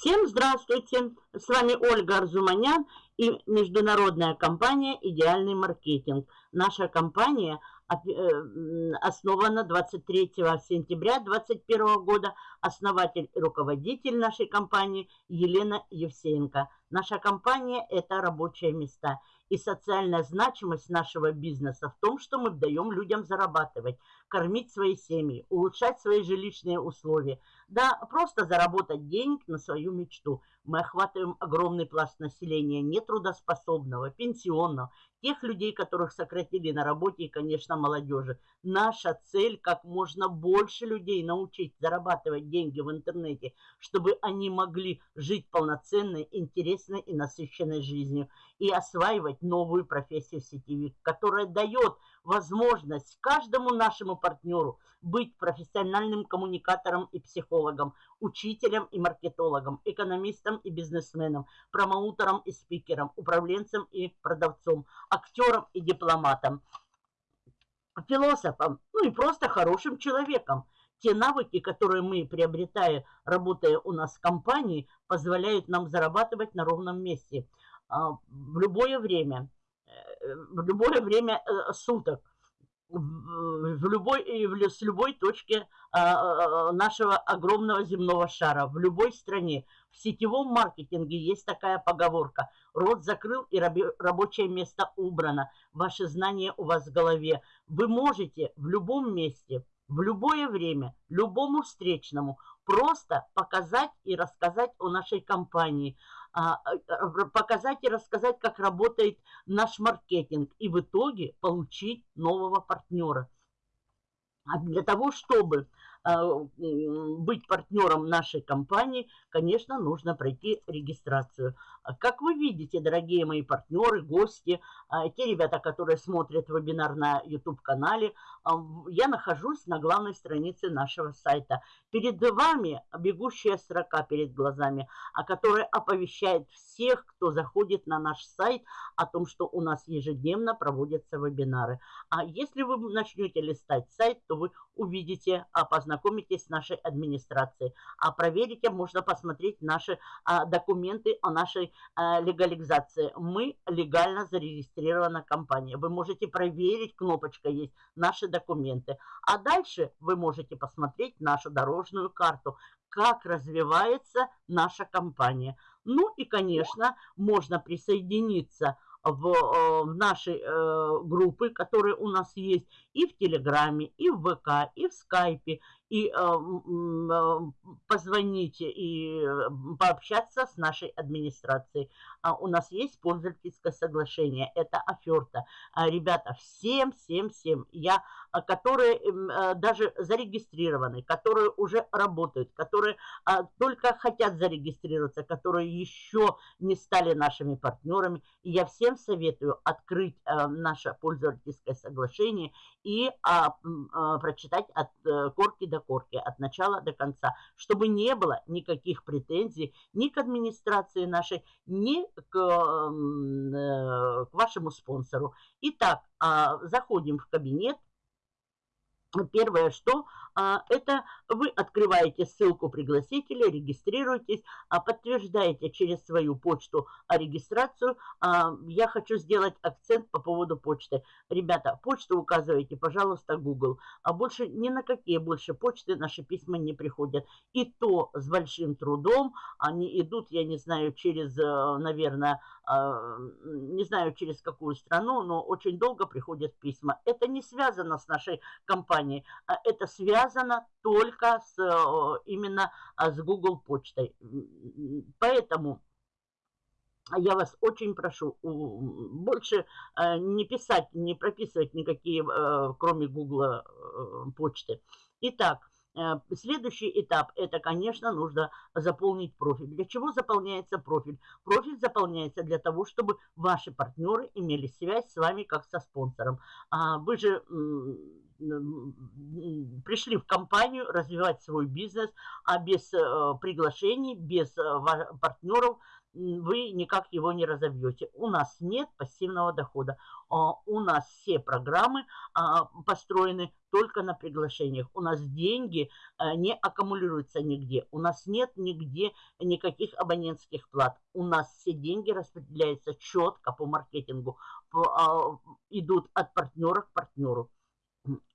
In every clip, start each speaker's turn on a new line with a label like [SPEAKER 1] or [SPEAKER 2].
[SPEAKER 1] Всем здравствуйте! С вами Ольга Арзуманян и международная компания «Идеальный маркетинг». Наша компания э, основана 23 сентября 2021 года. Основатель и руководитель нашей компании Елена Евсеенко. Наша компания – это рабочие места. И социальная значимость нашего бизнеса в том, что мы даем людям зарабатывать, кормить свои семьи, улучшать свои жилищные условия. Да, просто заработать денег на свою мечту. Мы охватываем огромный пласт населения, нетрудоспособного, пенсионного, тех людей, которых сократили на работе и, конечно, молодежи. Наша цель – как можно больше людей научить зарабатывать деньги в интернете, чтобы они могли жить полноценной, интересной и насыщенной жизнью и осваивать новую профессию сетевик, которая дает возможность каждому нашему партнеру быть профессиональным коммуникатором и психологом, учителем и маркетологом, экономистом и бизнесменом, промоутером и спикером, управленцем и продавцом, актером и дипломатом, философом, ну и просто хорошим человеком. Те навыки, которые мы, приобретая, работая у нас в компании, позволяют нам зарабатывать на ровном месте а, в любое время, э, в любое время э, суток в любой, с любой точки а, а, нашего огромного земного шара, в любой стране. В сетевом маркетинге есть такая поговорка. Рот закрыл и рабочее место убрано. Ваши знания у вас в голове. Вы можете в любом месте, в любое время, любому встречному просто показать и рассказать о нашей компании – а, а, показать и рассказать, как работает наш маркетинг и в итоге получить нового партнера. А для того, чтобы а, быть партнером нашей компании, конечно, нужно пройти регистрацию. Как вы видите, дорогие мои партнеры, гости, те ребята, которые смотрят вебинар на YouTube-канале, я нахожусь на главной странице нашего сайта. Перед вами бегущая строка перед глазами, которая оповещает всех, кто заходит на наш сайт, о том, что у нас ежедневно проводятся вебинары. А если вы начнете листать сайт, то вы увидите, познакомитесь с нашей администрацией. А проверите, можно посмотреть наши а, документы о нашей а, легализации. Мы легально зарегистрирована компания. Вы можете проверить, кнопочка есть, наши документы. А дальше вы можете посмотреть нашу дорожную карту, как развивается наша компания. Ну и, конечно, можно присоединиться в, э, в наши э, группы, которые у нас есть и в Телеграме, и в ВК, и в Скайпе, и э, э, позвонить и пообщаться с нашей администрацией. А у нас есть пользовательское соглашение, это оферта. А, ребята, всем, всем, всем, я, а, которые э, даже зарегистрированы, которые уже работают, которые а, только хотят зарегистрироваться, которые еще не стали нашими партнерами, я всем советую открыть э, наше пользовательское соглашение и а, а, прочитать от а, корки до корки, от начала до конца, чтобы не было никаких претензий ни к администрации нашей, ни к, э, к вашему спонсору. Итак, а, заходим в кабинет. Первое, что это вы открываете ссылку пригласителя, регистрируетесь, а подтверждаете через свою почту регистрацию. А, я хочу сделать акцент по поводу почты. Ребята, почту указывайте, пожалуйста, Google. А больше ни на какие больше почты наши письма не приходят. И то с большим трудом они идут, я не знаю, через, э, наверное, а, не знаю через какую страну, но очень долго приходят письма. Это не связано с нашей компанией, а это связано только с, именно а, с Google почтой. Поэтому я вас очень прошу больше а, не писать, не прописывать никакие, кроме Google почты. Итак, Э, следующий этап – это, конечно, нужно заполнить профиль. Для чего заполняется профиль? Профиль заполняется для того, чтобы ваши партнеры имели связь с вами как со спонсором. А вы же пришли в компанию развивать свой бизнес, а без э, приглашений, без э, партнеров вы никак его не разобьете. У нас нет пассивного дохода. А, у нас все программы а, построены только на приглашениях. У нас деньги а, не аккумулируются нигде. У нас нет нигде никаких абонентских плат. У нас все деньги распределяются четко по маркетингу, идут от партнера к партнеру.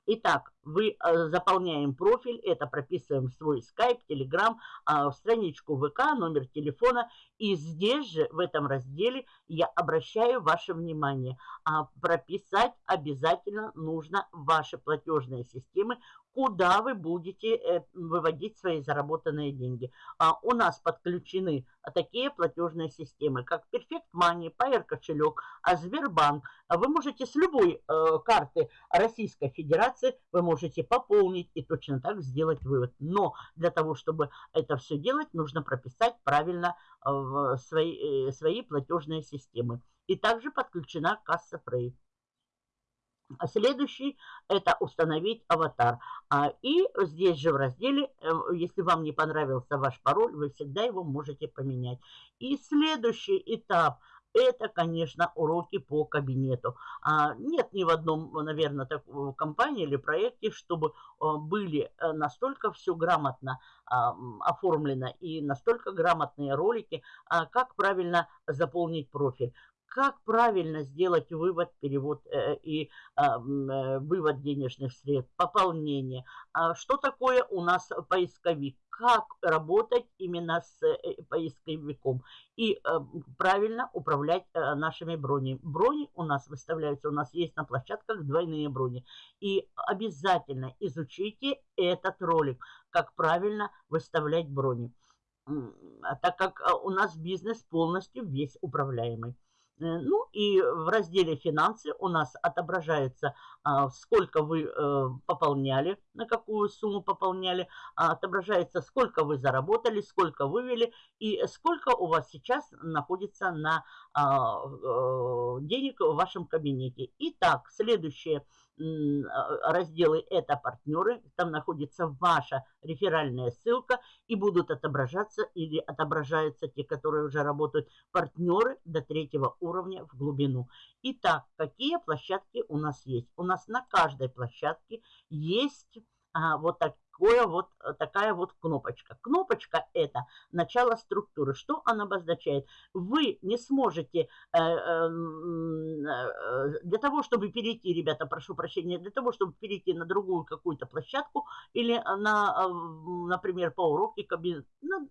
[SPEAKER 1] Итак, вы э, заполняем профиль, это прописываем в свой скайп, телеграм, в страничку ВК, номер телефона. И здесь же, в этом разделе, я обращаю ваше внимание. А, прописать обязательно нужно ваши платежные системы, куда вы будете э, выводить свои заработанные деньги. А, у нас подключены такие платежные системы, как Perfect Money, Pair кошелек, а Сбербанк. Вы можете с любой э, карты Российской Федерации, вы можете пополнить и точно так сделать вывод. Но для того, чтобы это все делать, нужно прописать правильно в свои, э, свои платежные системы. И также подключена касса Frey. А следующий – это установить аватар. А, и здесь же в разделе, э, если вам не понравился ваш пароль, вы всегда его можете поменять. И следующий этап – это, конечно, уроки по кабинету. А, нет ни в одном, наверное, такой компании или проекте, чтобы а, были э, настолько все грамотно а, оформлено и настолько грамотные ролики, а, как правильно заполнить профиль как правильно сделать вывод, перевод э, и а, э, вывод денежных средств, пополнение. А что такое у нас поисковик? Как работать именно с э, поисковиком и э, правильно управлять э, нашими бронями. Брони у нас выставляются, у нас есть на площадках двойные брони. И обязательно изучите этот ролик, как правильно выставлять брони так как у нас бизнес полностью весь управляемый. Э, ну и в разделе «Финансы» у нас отображается, а, сколько вы э, пополняли, на какую сумму пополняли, а, отображается, сколько вы заработали, сколько вывели и сколько у вас сейчас находится на а, э, денег в вашем кабинете. Итак, следующее – разделы «Это партнеры», там находится ваша реферальная ссылка и будут отображаться или отображаются те, которые уже работают, партнеры до третьего уровня в глубину. Итак, какие площадки у нас есть? У нас на каждой площадке есть а, вот так, такое вот, э, такая вот кнопочка. Кнопочка – это начало структуры. Что она обозначает? Вы не сможете, э, эм, э, для того, чтобы перейти, ребята, прошу прощения, для того, чтобы перейти на другую какую-то площадку или на, например, по уроке кабинет, ну,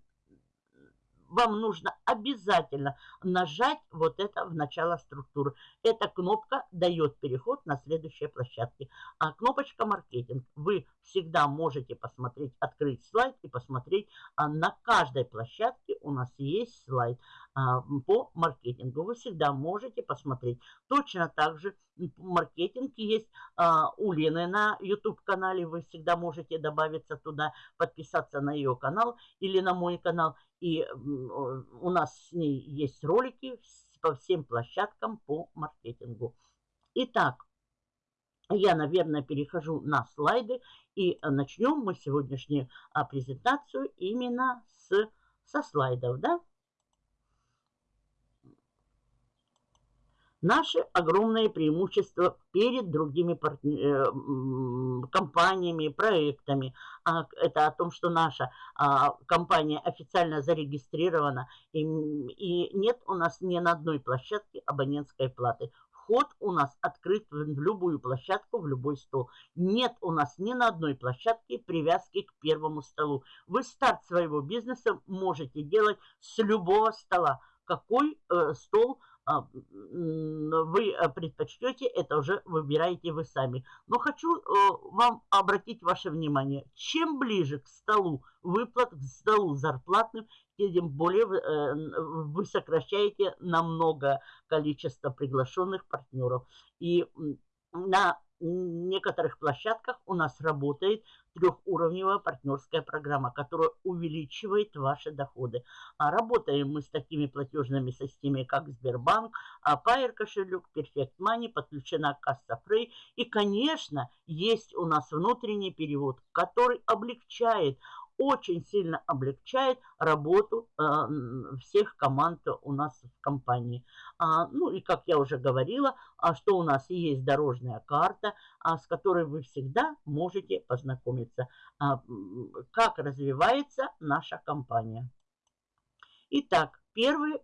[SPEAKER 1] вам нужно обязательно нажать вот это в начало структуры. Эта кнопка дает переход на следующие площадки. А кнопочка маркетинг. Вы всегда можете посмотреть, открыть слайд и посмотреть. А на каждой площадке у нас есть слайд по маркетингу. Вы всегда можете посмотреть. Точно так же маркетинг есть а, у Лены на YouTube-канале. Вы всегда можете добавиться туда, подписаться на ее канал или на мой канал. И у нас с ней есть ролики по всем площадкам по маркетингу. Итак, я, наверное, перехожу на слайды и начнем мы сегодняшнюю а, презентацию именно с, со слайдов, да? Наши огромные преимущества перед другими партнер, компаниями, проектами. А, это о том, что наша а, компания официально зарегистрирована, и, и нет у нас ни на одной площадке абонентской платы. Вход у нас открыт в любую площадку, в любой стол. Нет у нас ни на одной площадке привязки к первому столу. Вы старт своего бизнеса можете делать с любого стола. Какой э, стол а, вы э, предпочтете, это уже выбираете вы сами. Но хочу э, вам обратить ваше внимание, чем ближе к столу выплат, к столу зарплатным, тем более э, вы сокращаете намного количество приглашенных партнеров. И на некоторых площадках у нас работает трехуровневая партнерская программа, которая увеличивает ваши доходы. А работаем мы с такими платежными системами, как Сбербанк, Pair кошелек, Perfect Money, подключена касса Free. И, конечно, есть у нас внутренний перевод, который облегчает очень сильно облегчает работу э, всех команд у нас в компании. А, ну и как я уже говорила, а, что у нас есть дорожная карта, а, с которой вы всегда можете познакомиться, а, как развивается наша компания. Итак, первый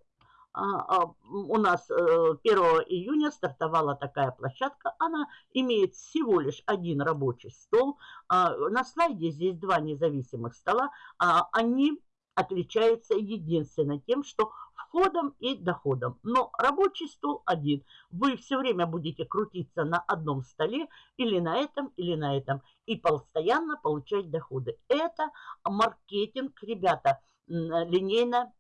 [SPEAKER 1] у нас 1 э, июня стартовала такая площадка. Она имеет всего лишь один рабочий стол. А, на слайде здесь два независимых стола. Они отличаются единственно тем, что входом и доходом. Но рабочий стол один. Вы все время будете крутиться на одном столе или на этом, или на этом. И постоянно получать доходы. Это маркетинг, ребята, линейно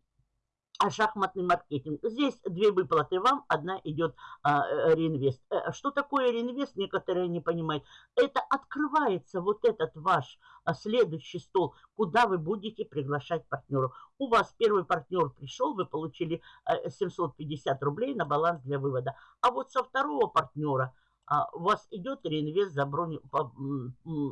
[SPEAKER 1] а шахматный маркетинг. Здесь две выплаты вам, одна идет а, э, реинвест. Э, что такое реинвест, некоторые не понимают. Это открывается вот этот ваш а, следующий стол, куда вы будете приглашать партнеров. У вас первый партнер пришел, вы получили а, 750 рублей на баланс для вывода. А вот со второго партнера у вас идет реинвест за, броню,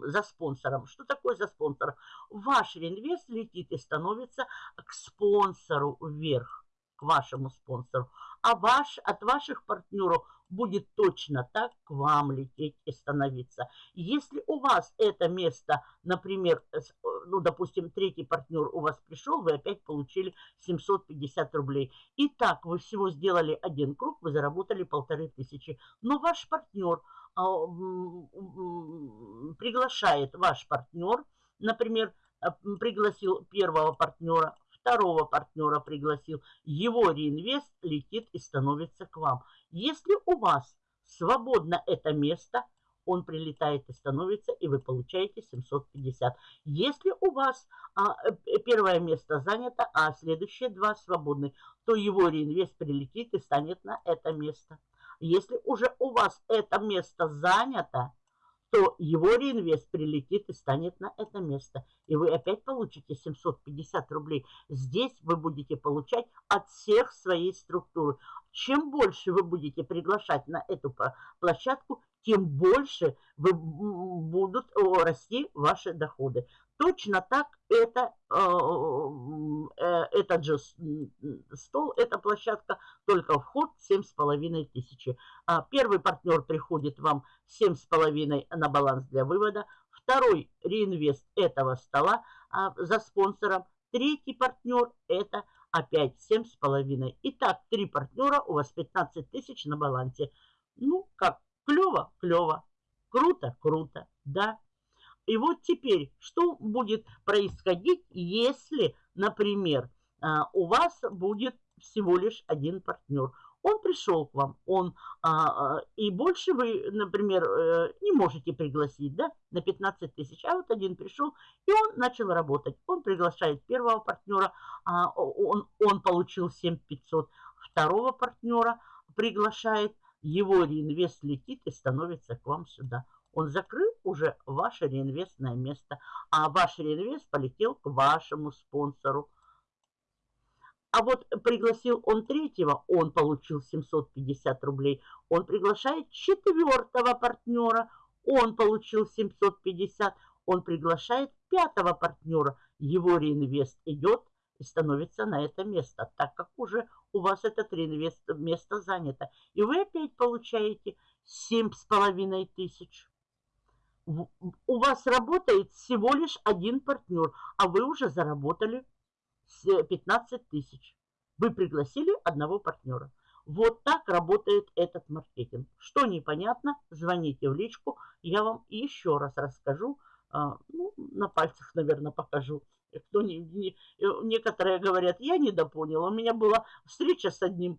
[SPEAKER 1] за спонсором. Что такое за спонсор? Ваш реинвест летит и становится к спонсору вверх, к вашему спонсору. А ваш, от ваших партнеров будет точно так к вам лететь и становиться. Если у вас это место, например, ну, допустим, третий партнер у вас пришел, вы опять получили 750 рублей. И так вы всего сделали один круг, вы заработали полторы тысячи. Но ваш партнер а, приглашает, ваш партнер, например, а, пригласил первого партнера, второго партнера пригласил, его реинвест летит и становится к вам. Если у вас свободно это место – он прилетает и становится, и вы получаете 750. Если у вас а, э, первое место занято, а следующие два свободны, то его реинвест прилетит и станет на это место. Если уже у вас это место занято, то его реинвест прилетит и станет на это место. И вы опять получите 750 рублей. Здесь вы будете получать от всех своей структуры. Чем больше вы будете приглашать на эту площадку, тем больше вы, будут расти ваши доходы. Точно так это, э, э, этот же стол, эта площадка, только вход 7,5 тысячи. А первый партнер приходит вам 7,5 на баланс для вывода. Второй реинвест этого стола а, за спонсором. Третий партнер это опять 7,5. Итак, три партнера, у вас 15 тысяч на балансе. Ну, как Клево? Клево. Круто? Круто. Да. И вот теперь, что будет происходить, если, например, а, у вас будет всего лишь один партнер. Он пришел к вам, он, а, а, и больше вы, например, э, не можете пригласить, да, на 15 тысяч. А вот один пришел, и он начал работать. Он приглашает первого партнера, он, он получил 7500, второго партнера приглашает, его реинвест летит и становится к вам сюда. Он закрыл уже ваше реинвестное место, а ваш реинвест полетел к вашему спонсору. А вот пригласил он третьего, он получил 750 рублей. Он приглашает четвертого партнера, он получил 750. Он приглашает пятого партнера, его реинвест идет и становится на это место, так как уже у вас этот реинвест место занято. И вы опять получаете 7,5 тысяч. У вас работает всего лишь один партнер, а вы уже заработали 15 тысяч. Вы пригласили одного партнера. Вот так работает этот маркетинг. Что непонятно, звоните в личку, я вам еще раз расскажу, а, ну, на пальцах, наверное, покажу. Кто не, не, некоторые говорят, я недопонял. У меня была встреча с одним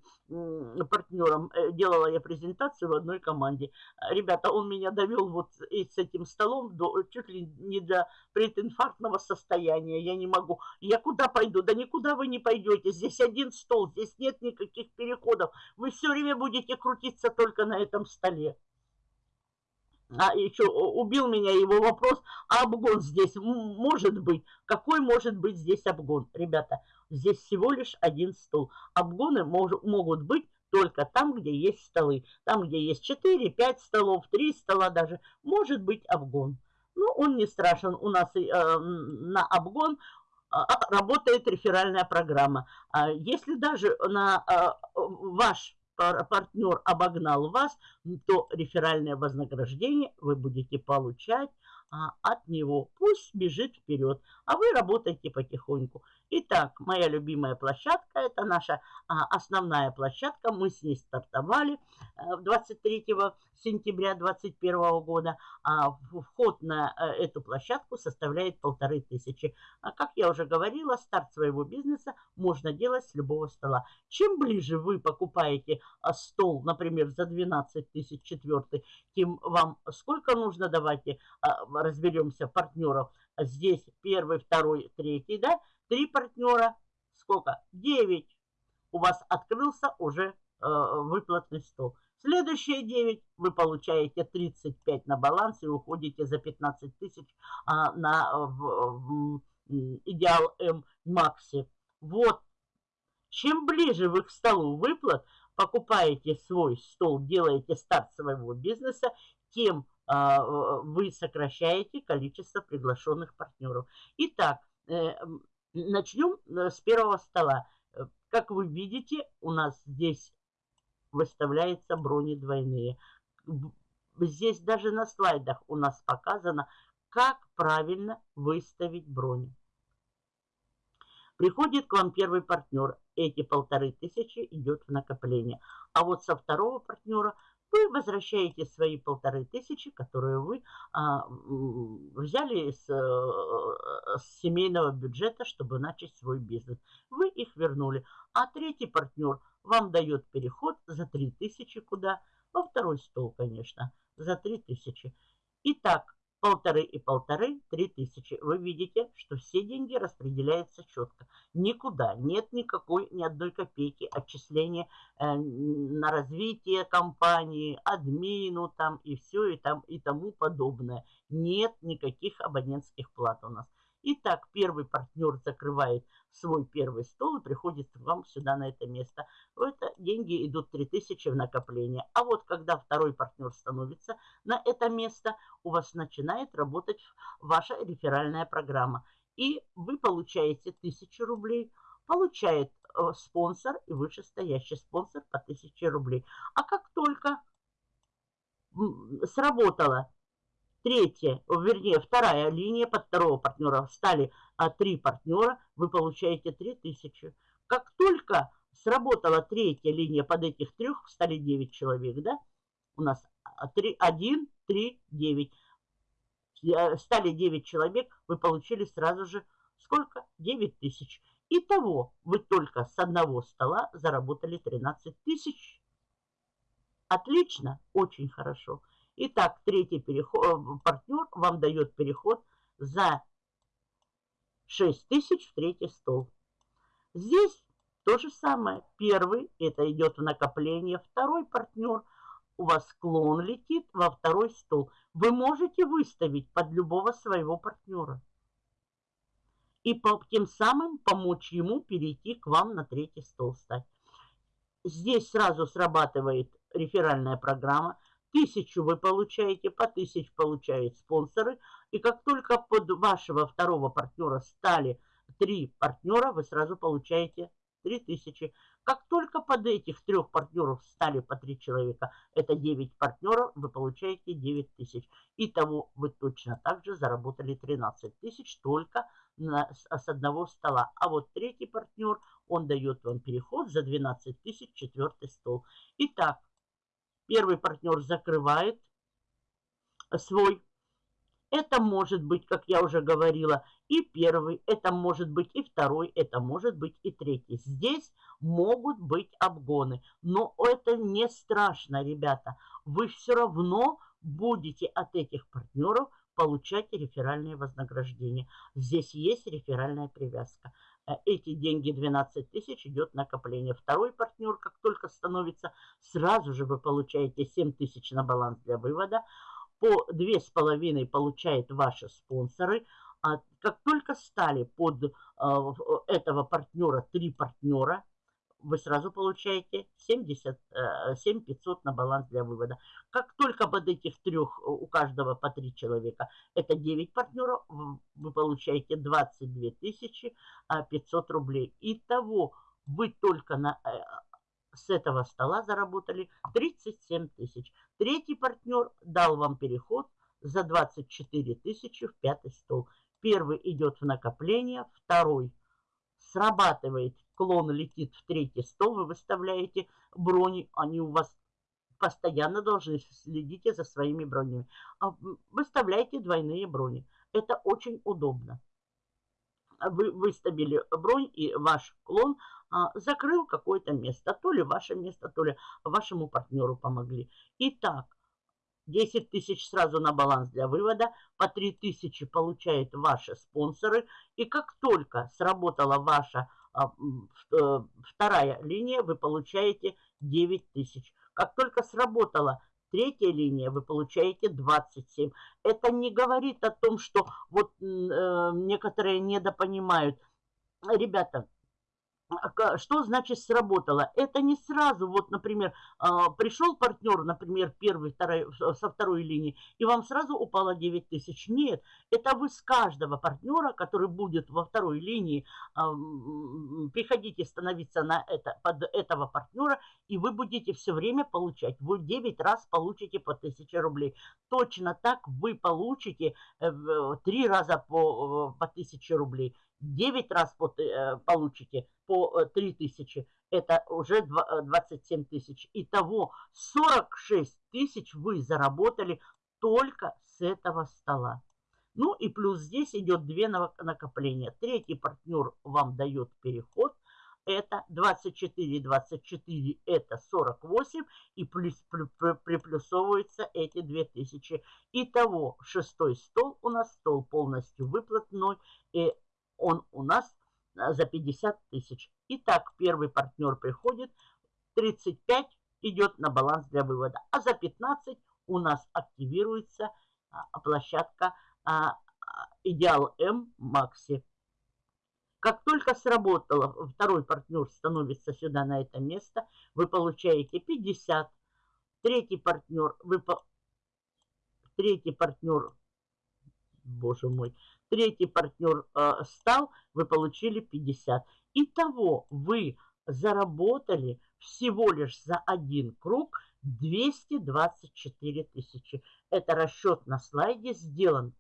[SPEAKER 1] партнером, э, делала я презентацию в одной команде. Ребята, он меня довел вот с этим столом до, чуть ли не до прединфарктного состояния. Я не могу. Я куда пойду? Да никуда вы не пойдете. Здесь один стол, здесь нет никаких переходов. Вы все время будете крутиться только на этом столе а еще убил меня его вопрос, а обгон здесь может быть? Какой может быть здесь обгон? Ребята, здесь всего лишь один стол. Обгоны мож, могут быть только там, где есть столы. Там, где есть 4, 5 столов, 3 стола даже, может быть обгон. Ну, он не страшен. У нас на обгон работает реферальная программа. Если даже на ваш партнер обогнал вас, то реферальное вознаграждение вы будете получать а, от него. Пусть бежит вперед, а вы работаете потихоньку. Итак, моя любимая площадка, это наша а, основная площадка. Мы с ней стартовали а, 23 сентября 2021 года. А вход на а, эту площадку составляет полторы тысячи. А, как я уже говорила, старт своего бизнеса можно делать с любого стола. Чем ближе вы покупаете а, стол, например, за 12 тысяч четвертый, тем вам сколько нужно, давайте а, разберемся, партнеров. Здесь первый, второй, третий, да, Три партнера. Сколько? Девять. У вас открылся уже э, выплатный стол. Следующие 9 вы получаете 35 на баланс и уходите за 15 тысяч а, на в, в, идеал М Макси. Вот. Чем ближе вы к столу выплат, покупаете свой стол, делаете старт своего бизнеса, тем а, вы сокращаете количество приглашенных партнеров. Итак, э, Начнем э, с первого стола. Э, как вы видите, у нас здесь выставляются брони двойные. Здесь даже на слайдах у нас показано, как правильно выставить брони. Приходит к вам первый партнер. Эти полторы тысячи идет в накопление. А вот со второго партнера – вы возвращаете свои полторы тысячи, которые вы а, взяли с, э, с семейного бюджета, чтобы начать свой бизнес. Вы их вернули. А третий партнер вам дает переход за три тысячи куда? Во второй стол, конечно, за три тысячи. Итак, полторы и полторы, три тысячи. Вы видите, что все деньги распределяются четко. Никуда нет никакой, ни одной копейки отчисления э, на развитие компании, админу там и все и, там, и тому подобное. Нет никаких абонентских плат у нас. Итак, первый партнер закрывает свой первый стол и приходит к вам сюда на это место. Это деньги идут 3000 в накопление. А вот когда второй партнер становится на это место, у вас начинает работать ваша реферальная программа. И вы получаете 1000 рублей, получает э, спонсор и вышестоящий спонсор по 1000 рублей. А как только сработало Третья, вернее, вторая линия под второго партнера стали а, три партнера, вы получаете 3000. Как только сработала третья линия под этих трех, стали 9 человек, да? У нас 3, 1, 3, 9. Стали 9 человек, вы получили сразу же сколько? 9 тысяч. Итого вы только с одного стола заработали 13 тысяч. Отлично, очень хорошо. Итак, третий переход, э, партнер вам дает переход за 6 тысяч в третий стол. Здесь то же самое. Первый, это идет в накопление. Второй партнер, у вас склон летит во второй стол. Вы можете выставить под любого своего партнера. И по, тем самым помочь ему перейти к вам на третий стол стать. Здесь сразу срабатывает реферальная программа – Тысячу вы получаете, по тысяч получают спонсоры. И как только под вашего второго партнера стали три партнера, вы сразу получаете три тысячи. Как только под этих трех партнеров стали по три человека, это 9 партнеров, вы получаете 9 тысяч. Итого вы точно так же заработали 13 тысяч только на, с одного стола. А вот третий партнер, он дает вам переход за 12 тысяч четвертый стол. Итак, Первый партнер закрывает свой. Это может быть, как я уже говорила, и первый, это может быть и второй, это может быть и третий. Здесь могут быть обгоны, но это не страшно, ребята. Вы все равно будете от этих партнеров получать реферальные вознаграждения. Здесь есть реферальная привязка. Э, эти деньги 12 тысяч идет накопление. Второй партнер, как только становится, сразу же вы получаете 7 тысяч на баланс для вывода. По 2,5 получают ваши спонсоры. А как только стали под э, этого партнера три партнера, вы сразу получаете 77 500 на баланс для вывода. Как только под этих трех, у каждого по три человека, это 9 партнеров, вы получаете 22 500 рублей. Итого вы только на, э, с этого стола заработали 37 тысяч. Третий партнер дал вам переход за 24 тысячи в пятый стол. Первый идет в накопление, второй срабатывает, клон летит в третий стол, вы выставляете брони, они у вас постоянно должны следить за своими бронями. А выставляйте двойные брони. Это очень удобно. Вы выставили бронь, и ваш клон а, закрыл какое-то место. То ли ваше место, то ли вашему партнеру помогли. Итак, 10 тысяч сразу на баланс для вывода, по 3 тысячи получают ваши спонсоры. И как только сработала ваша вторая линия, вы получаете 9 тысяч. Как только сработала третья линия, вы получаете 27. Это не говорит о том, что вот э, некоторые недопонимают. Ребята, а что значит сработало? Это не сразу, вот, например, а, пришел партнер, например, первый, второй, со второй линии, и вам сразу упало 9 тысяч. Нет, это вы с каждого партнера, который будет во второй линии, а, приходите становиться на это, под этого партнера, и вы будете все время получать. Вы 9 раз получите по 1000 рублей. Точно так вы получите 3 э, раза по, э, по 1000 рублей. 9 раз э, получите по 3 э, тысячи, это уже 27 э, тысяч. Итого 46 тысяч вы заработали только с этого стола. Ну и плюс здесь идет две накопления. Третий партнер вам дает переход. Это 24, 24 это 48 и плюс, приплюсовываются эти 2000. Итого шестой стол у нас стол полностью выплатной. И он у нас а, за 50 тысяч. Итак, первый партнер приходит, 35 идет на баланс для вывода, а за 15 у нас активируется а, площадка а, Идеал М Макси. Как только сработало, второй партнер становится сюда на это место, вы получаете 50. Третий партнер, вы, третий партнер, боже мой, третий партнер э, стал, вы получили 50. Итого вы заработали всего лишь за один круг 224 тысячи. Это расчет на слайде сделан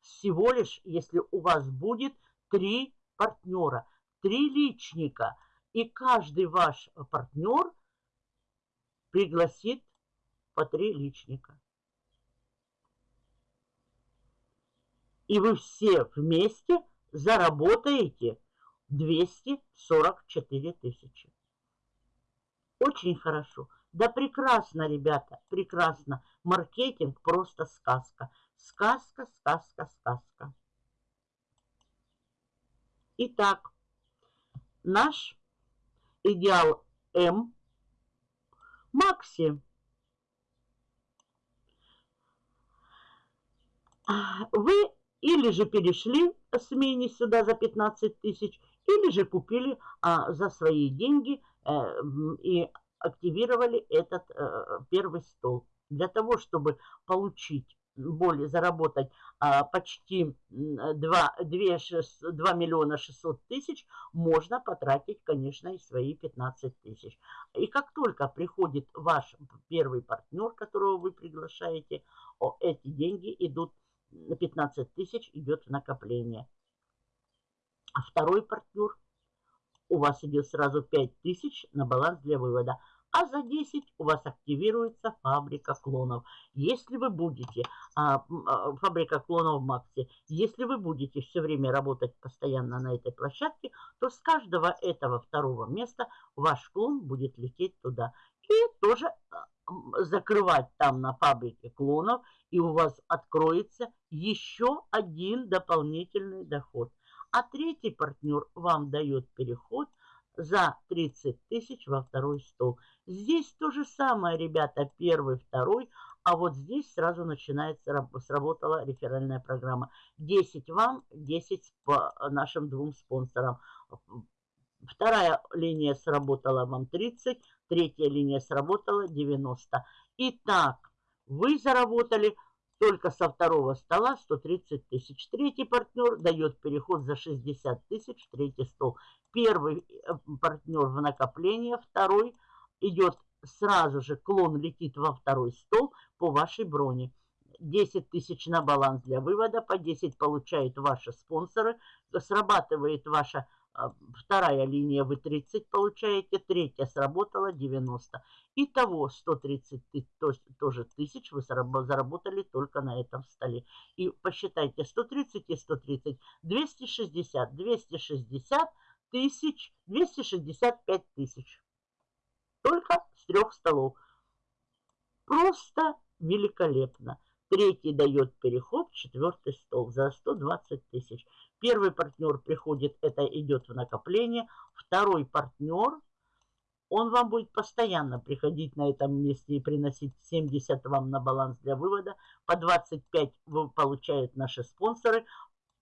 [SPEAKER 1] всего лишь, если у вас будет три партнера, три личника. И каждый ваш партнер пригласит по три личника. И вы все вместе заработаете 244 тысячи. Очень хорошо. Да прекрасно, ребята, прекрасно. Маркетинг просто сказка. Сказка, сказка, сказка. Итак, наш идеал М Макси. Вы или же перешли с мини сюда за 15 тысяч, или же купили а, за свои деньги а, и активировали этот а, первый стол. Для того, чтобы получить более заработать а, почти 2, 2, 6, 2 миллиона 600 тысяч, можно потратить, конечно, и свои 15 тысяч. И как только приходит ваш первый партнер, которого вы приглашаете, о, эти деньги идут на 15 тысяч идет накопление. А второй партнер у вас идет сразу 5 тысяч на баланс для вывода. А за 10 у вас активируется фабрика клонов. Если вы будете, а, а, фабрика клонов Макси, если вы будете все время работать постоянно на этой площадке, то с каждого этого второго места ваш клон будет лететь туда. И тоже а, закрывать там на фабрике клонов, и у вас откроется еще один дополнительный доход. А третий партнер вам дает переход за 30 тысяч во второй стол. Здесь то же самое, ребята, первый, второй, а вот здесь сразу начинается, сработала реферальная программа. 10 вам, 10 по нашим двум спонсорам Вторая линия сработала вам 30, третья линия сработала 90. Итак, вы заработали только со второго стола 130 тысяч. Третий партнер дает переход за 60 тысяч, третий стол. Первый э, партнер в накопление, второй идет сразу же, клон летит во второй стол по вашей броне. 10 тысяч на баланс для вывода, по 10 получают ваши спонсоры, срабатывает ваша вторая линия вы 30 получаете, третья сработала 90. Итого 130 тоже тысяч вы заработали только на этом столе. И посчитайте 130 и 130, 260, 260 тысяч, 265 тысяч. Только с трех столов. Просто великолепно. Третий дает переход четвертый стол за 120 тысяч. Первый партнер приходит, это идет в накопление. Второй партнер, он вам будет постоянно приходить на этом месте и приносить 70 вам на баланс для вывода. По 25 вы получают наши спонсоры.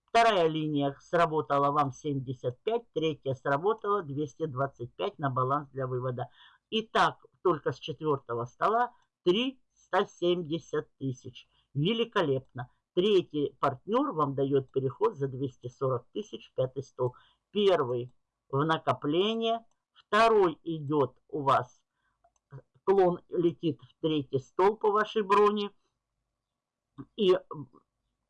[SPEAKER 1] Вторая линия сработала вам 75, третья сработала 225 на баланс для вывода. Итак, только с четвертого стола 370 тысяч. Великолепно. Третий партнер вам дает переход за 240 тысяч, пятый стол. Первый в накопление, второй идет у вас, клон летит в третий стол по вашей броне. И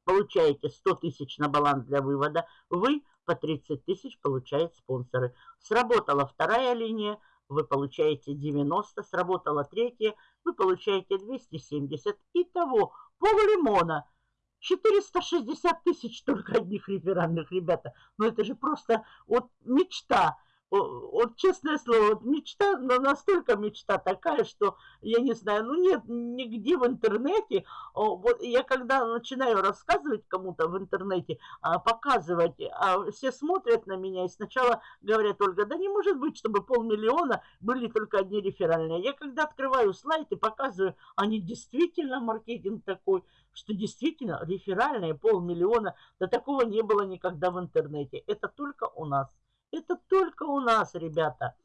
[SPEAKER 1] получаете 100 тысяч на баланс для вывода. Вы по 30 тысяч получаете спонсоры. Сработала вторая линия, вы получаете 90, сработала третья, вы получаете 270. Итого пол лимона – 460 тысяч только одних реферальных, ребята. Ну это же просто вот мечта. Вот честное слово, вот мечта, настолько мечта такая, что я не знаю, ну нет нигде в интернете. Вот я когда начинаю рассказывать кому-то в интернете, а, показывать, а все смотрят на меня и сначала говорят, Ольга, да не может быть, чтобы полмиллиона были только одни реферальные. Я когда открываю слайд и показываю, они действительно маркетинг такой, что действительно реферальные полмиллиона, да такого не было никогда в интернете. Это только у нас. Это только у нас, ребята.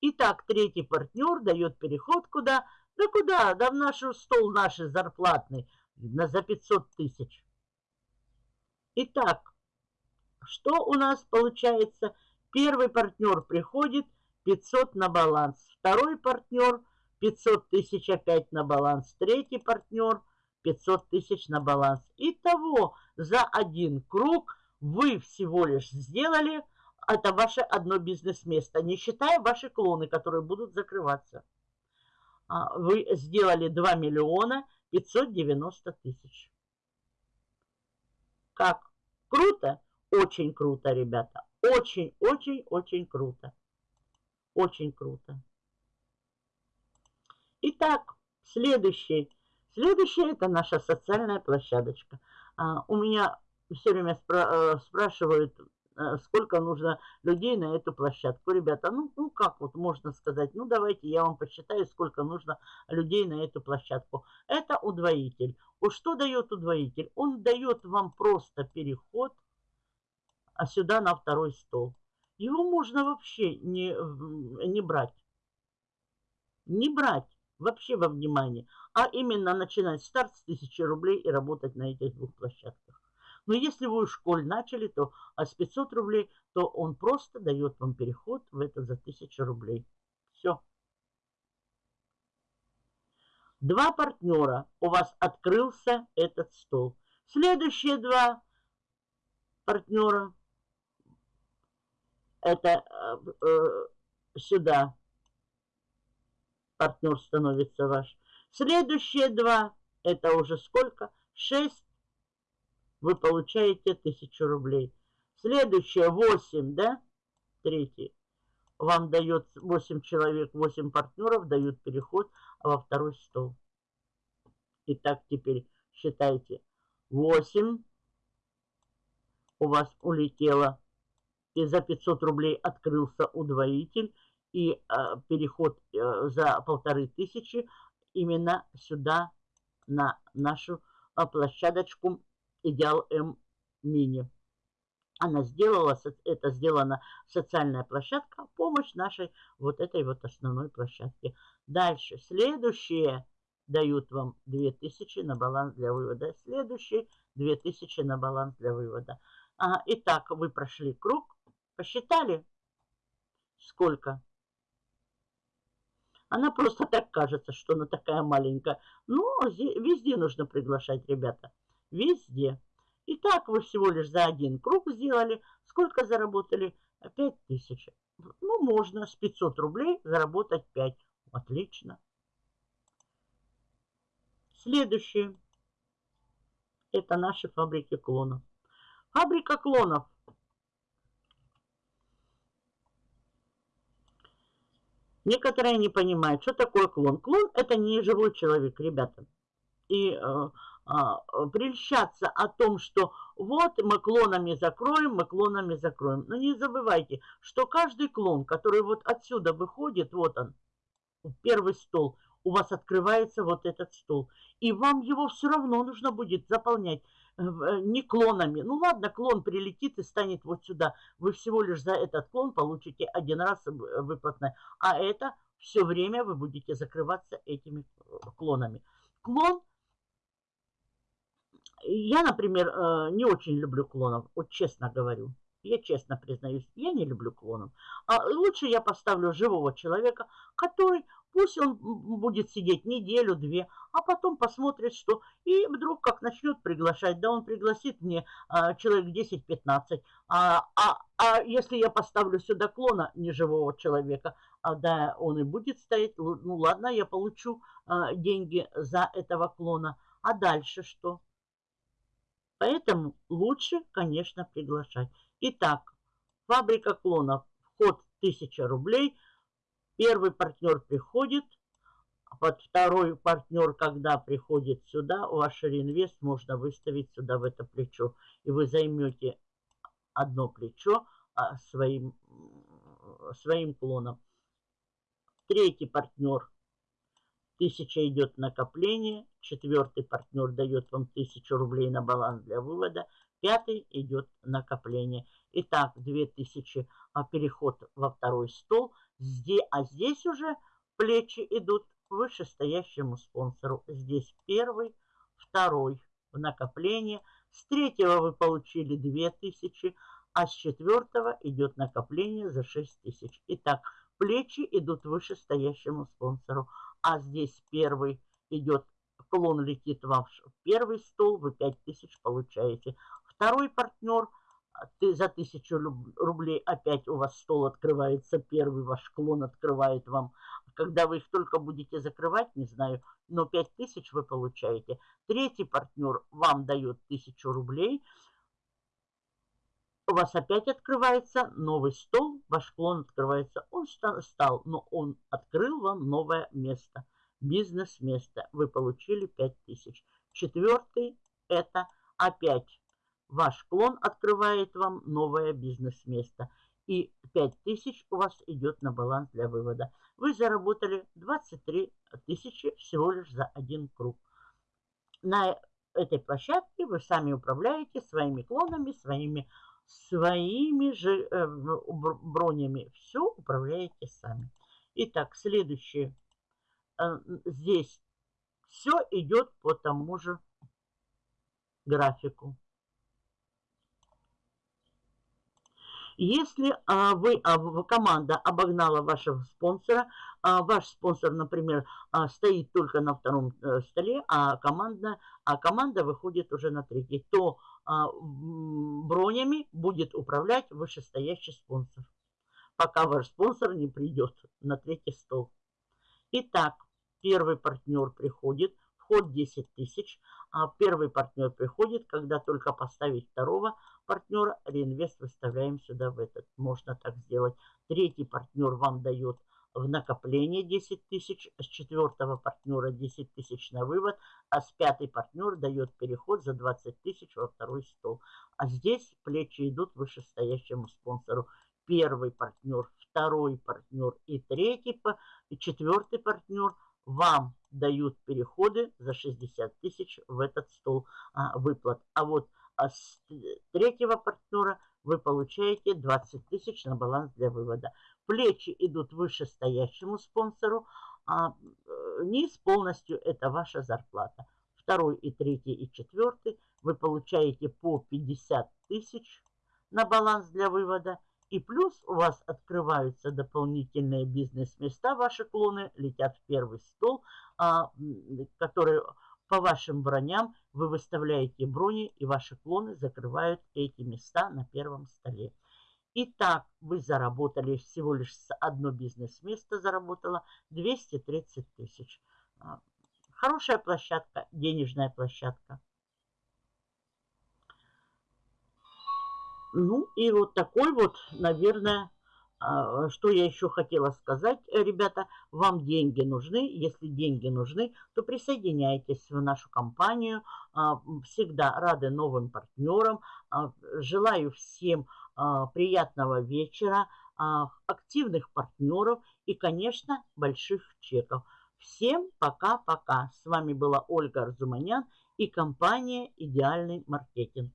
[SPEAKER 1] Итак, третий партнер дает переход куда? Да куда? Да в наш стол наш зарплатный на, за 500 тысяч. Итак, что у нас получается? Первый партнер приходит 500 на баланс. Второй партнер 500 тысяч опять на баланс. Третий партнер 500 тысяч на баланс. Итого за один круг вы всего лишь сделали это ваше одно бизнес-место, не считая ваши клоны, которые будут закрываться. А, вы сделали 2 миллиона 590 тысяч. Как? Круто? Очень круто, ребята. Очень, очень, очень круто. Очень круто. Итак, следующий. Следующая это наша социальная площадочка. А, у меня все время спра э, спрашивают, сколько нужно людей на эту площадку. Ребята, ну, ну как вот можно сказать, ну давайте я вам посчитаю, сколько нужно людей на эту площадку. Это удвоитель. Вот что дает удвоитель? Он дает вам просто переход а сюда на второй стол. Его можно вообще не, не брать. Не брать вообще во внимание, а именно начинать старт с 1000 рублей и работать на этих двух площадках. Но если вы в школе начали, то а с 500 рублей, то он просто дает вам переход в это за 1000 рублей. Все. Два партнера. У вас открылся этот стол. Следующие два партнера. Это э, э, сюда партнер становится ваш. Следующие два, это уже сколько? Шесть вы получаете 1000 рублей. Следующее 8, да? Третий. Вам дает 8 человек, 8 партнеров дают переход во второй стол. Итак, теперь считайте. 8 у вас улетело. И за 500 рублей открылся удвоитель. И э, переход э, за полторы тысячи именно сюда, на нашу э, площадочку Идеал М Мини. она сделала, это сделана социальная площадка, помощь нашей вот этой вот основной площадке. Дальше, следующие дают вам 2000 на баланс для вывода. Следующие 2000 на баланс для вывода. А, итак, вы прошли круг, посчитали, сколько? Она просто так кажется, что она такая маленькая. Ну, везде нужно приглашать, ребята. Везде. Итак, вы всего лишь за один круг сделали. Сколько заработали? 5 тысяч. Ну, можно с 500 рублей заработать 5. Отлично. Следующее. Это наши фабрики клонов. Фабрика клонов. Некоторые не понимают, что такое клон. Клон – это не живой человек, ребята. И э, прельщаться о том, что вот мы клонами закроем, мы клонами закроем. Но не забывайте, что каждый клон, который вот отсюда выходит, вот он, первый стол, у вас открывается вот этот стол. И вам его все равно нужно будет заполнять э, э, не клонами. Ну ладно, клон прилетит и станет вот сюда. Вы всего лишь за этот клон получите один раз выплатное. А это все время вы будете закрываться этими клонами. Клон я, например, э, не очень люблю клонов, вот честно говорю. Я честно признаюсь, я не люблю клонов. А лучше я поставлю живого человека, который, пусть он будет сидеть неделю-две, а потом посмотрит, что... И вдруг как начнет приглашать, да он пригласит мне а, человек 10-15. А, а, а если я поставлю сюда клона неживого человека, а, да, он и будет стоять, ну ладно, я получу а, деньги за этого клона. А дальше что? Поэтому лучше, конечно, приглашать. Итак, фабрика клонов. Вход 1000 рублей. Первый партнер приходит. Под второй партнер, когда приходит сюда, ваш реинвест можно выставить сюда в это плечо. И вы займете одно плечо а, своим, своим клоном. Третий партнер Тысяча идет накопление, четвертый партнер дает вам тысячу рублей на баланс для вывода, пятый идет накопление. Итак, 2000 а переход во второй стол, здесь, а здесь уже плечи идут вышестоящему спонсору. Здесь первый, второй в накопление. С третьего вы получили 2000, а с четвертого идет накопление за 6000. Итак, плечи идут вышестоящему спонсору а здесь первый идет, клон летит вам в первый стол, вы 5000 получаете. Второй партнер, а, ты за 1000 рублей опять у вас стол открывается, первый ваш клон открывает вам. Когда вы их только будете закрывать, не знаю, но 5000 вы получаете. Третий партнер вам дает 1000 рублей, у вас опять открывается новый стол, ваш клон открывается. Он стал, но он открыл вам новое место, бизнес-место. Вы получили 5000. Четвертый – это опять ваш клон открывает вам новое бизнес-место. И 5000 у вас идет на баланс для вывода. Вы заработали 23 тысячи всего лишь за один круг. На этой площадке вы сами управляете своими клонами, своими своими же э, бронями. Все управляете сами. Итак, следующее. Э, здесь все идет по тому же графику. Если а, вы, а, команда обогнала вашего спонсора, а, ваш спонсор, например, а, стоит только на втором а, столе, а, команда, а команда выходит уже на третий, то бронями будет управлять вышестоящий спонсор, пока ваш спонсор не придет на третий стол. Итак, первый партнер приходит, вход 10 тысяч, а первый партнер приходит, когда только поставить второго партнера, реинвест выставляем сюда в этот. Можно так сделать. Третий партнер вам дает в накопление 10 тысяч, с четвертого партнера 10 тысяч на вывод, а с пятый партнер дает переход за 20 тысяч во второй стол. А здесь плечи идут вышестоящему спонсору. Первый партнер, второй партнер и третий, и четвертый партнер вам дают переходы за 60 тысяч в этот стол а, выплат. А вот а с третьего партнера вы получаете 20 тысяч на баланс для вывода. Плечи идут вышестоящему спонсору, а э, низ полностью это ваша зарплата. Второй и третий и четвертый вы получаете по 50 тысяч на баланс для вывода. И плюс у вас открываются дополнительные бизнес-места, ваши клоны летят в первый стол, а, который по вашим броням вы выставляете брони, и ваши клоны закрывают эти места на первом столе. Итак, вы заработали всего лишь одно бизнес-место, заработало 230 тысяч. А, хорошая площадка, денежная площадка. Ну и вот такой вот, наверное, а, что я еще хотела сказать, э, ребята, вам деньги нужны. Если деньги нужны, то присоединяйтесь в нашу компанию. А, всегда рады новым партнерам. Желаю всем приятного вечера, активных партнеров и, конечно, больших чеков. Всем пока-пока. С вами была Ольга Арзуманян и компания «Идеальный маркетинг».